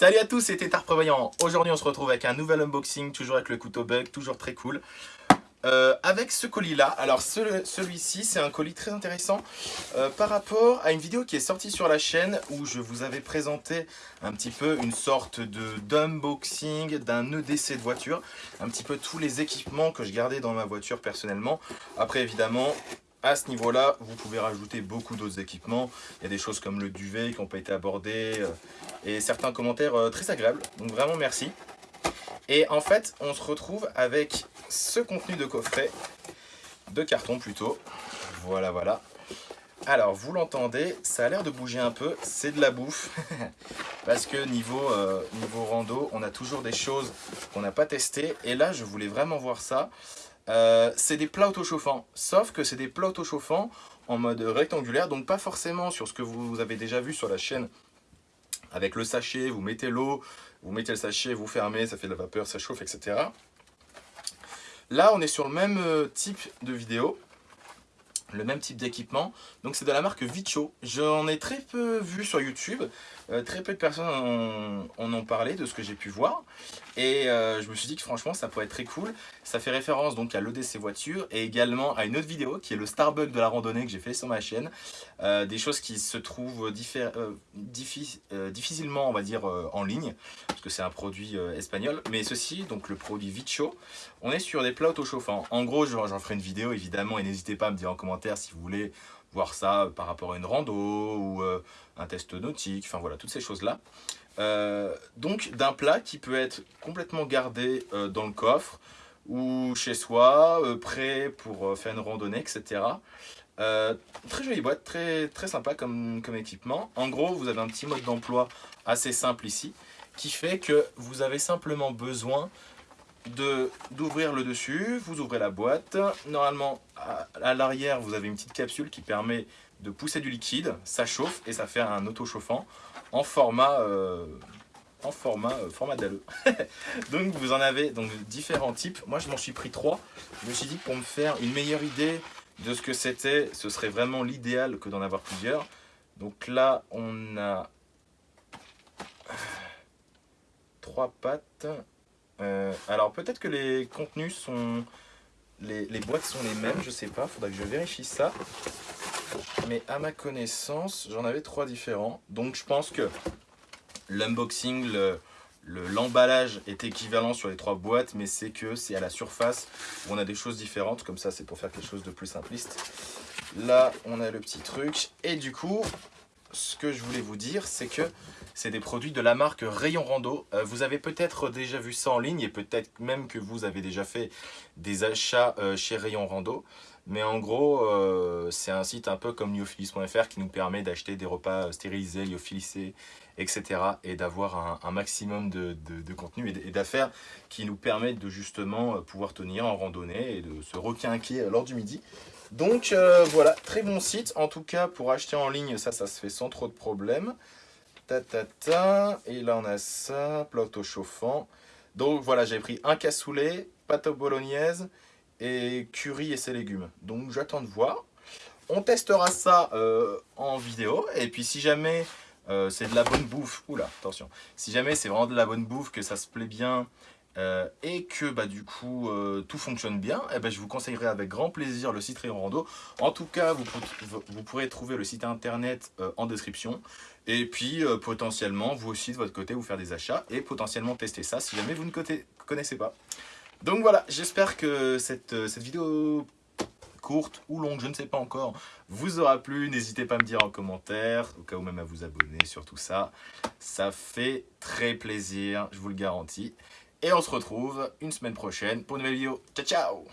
Salut à tous, c'était Tard Prévoyant. Aujourd'hui, on se retrouve avec un nouvel unboxing, toujours avec le couteau bug, toujours très cool. Euh, avec ce colis-là, alors celui-ci, c'est un colis très intéressant euh, par rapport à une vidéo qui est sortie sur la chaîne où je vous avais présenté un petit peu une sorte d'unboxing d'un EDC de voiture, un petit peu tous les équipements que je gardais dans ma voiture personnellement. Après, évidemment, à ce niveau-là, vous pouvez rajouter beaucoup d'autres équipements. Il y a des choses comme le duvet qui n'ont pas été abordées euh, et certains commentaires euh, très agréables. Donc vraiment merci. Et en fait, on se retrouve avec ce contenu de coffret, de carton plutôt. Voilà, voilà. Alors, vous l'entendez, ça a l'air de bouger un peu, c'est de la bouffe. Parce que niveau, euh, niveau rando, on a toujours des choses qu'on n'a pas testées. Et là, je voulais vraiment voir ça. Euh, c'est des plats autochauffants, sauf que c'est des plats autochauffants en mode rectangulaire, donc pas forcément sur ce que vous avez déjà vu sur la chaîne. Avec le sachet, vous mettez l'eau, vous mettez le sachet, vous fermez, ça fait de la vapeur, ça chauffe, etc. Là, on est sur le même euh, type de vidéo, le même type d'équipement. Donc c'est de la marque Vicho. J'en ai très peu vu sur YouTube. Euh, très peu de personnes en, ont parlé de ce que j'ai pu voir. Et euh, je me suis dit que franchement ça pourrait être très cool. Ça fait référence donc à l'EDC voiture et également à une autre vidéo qui est le Starbucks de la randonnée que j'ai fait sur ma chaîne. Euh, des choses qui se trouvent difficilement on va dire en ligne c'est un produit espagnol. Mais ceci, donc le produit Vicho, on est sur des plats auto-chauffants. En gros j'en ferai une vidéo évidemment et n'hésitez pas à me dire en commentaire si vous voulez voir ça par rapport à une rando ou euh, un test nautique, enfin voilà, toutes ces choses-là. Euh, donc d'un plat qui peut être complètement gardé euh, dans le coffre ou chez soi, prêt pour faire une randonnée, etc. très jolie boîte, très, très sympa comme, comme équipement. En gros, vous avez un petit mode d'emploi assez simple ici, qui fait que vous avez simplement besoin d'ouvrir le dessus, vous ouvrez la boîte. Normalement, à, l'arrière, vous avez une petite capsule qui permet de pousser du liquide, ça chauffe et ça fait un auto-chauffant en format, euh, en format, euh, format DALE. donc vous en avez donc, différents types. Moi, je m'en suis pris trois. Je me suis dit pour me faire une meilleure idée de ce que c'était, ce serait vraiment l'idéal que d'en avoir plusieurs. Donc là, on a trois pattes. Euh, alors peut-être que les contenus sont... Les, boîtes sont les mêmes, je sais pas, faudra que je vérifie ça. Mais à ma connaissance, j'en avais trois différents. Donc je pense que l'unboxing, l'emballage est équivalent sur les trois boîtes, mais c'est que c'est à la surface où on a des choses différentes. Comme ça, c'est pour faire quelque chose de plus simpliste. Là, on a le petit truc. Et du coup, ce que je voulais vous dire, c'est que c'est des produits de la marque Rayon Rando. Euh, vous avez peut-être déjà vu ça en ligne et peut-être même que vous avez déjà fait des achats euh, chez Rayon Rando. Mais en gros, euh, c'est un site un peu comme lyophilis.fr qui nous permet d'acheter des repas stérilisés, lyophilisés, etc. Et d'avoir un, maximum de, contenu et d'affaires qui nous permettent de justement pouvoir tenir en randonnée et de se requinquer lors du midi. Donc voilà, très bon site. En tout cas, pour acheter en ligne, ça, ça se fait sans trop de problèmes. Ta, ta, ta. Et là, on a ça, plat auto-chauffant. Donc voilà, j'ai pris un cassoulet, pâte bolognaise et curry et ses légumes. Donc j'attends de voir. On testera ça euh, en vidéo. Et puis si jamais euh, c'est de la bonne bouffe, oula, attention. Si jamais c'est vraiment de la bonne bouffe, que ça se plaît bien euh, et que bah, du coup tout fonctionne bien, eh ben, je vous conseillerais avec grand plaisir le site Rayon Rando. En tout cas, vous, vous pourrez trouver le site internet en description. Et puis potentiellement, vous aussi de votre côté, vous faire des achats et potentiellement tester ça si jamais vous ne connaissez pas. Donc voilà, j'espère que cette, euh, cette vidéo courte ou longue, je ne sais pas encore, vous aura plu. N'hésitez pas à me dire en commentaire, au cas où même à vous abonner sur tout ça. Ça fait très plaisir, je vous le garantis. Et on se retrouve une semaine prochaine pour une nouvelle vidéo. Ciao, ciao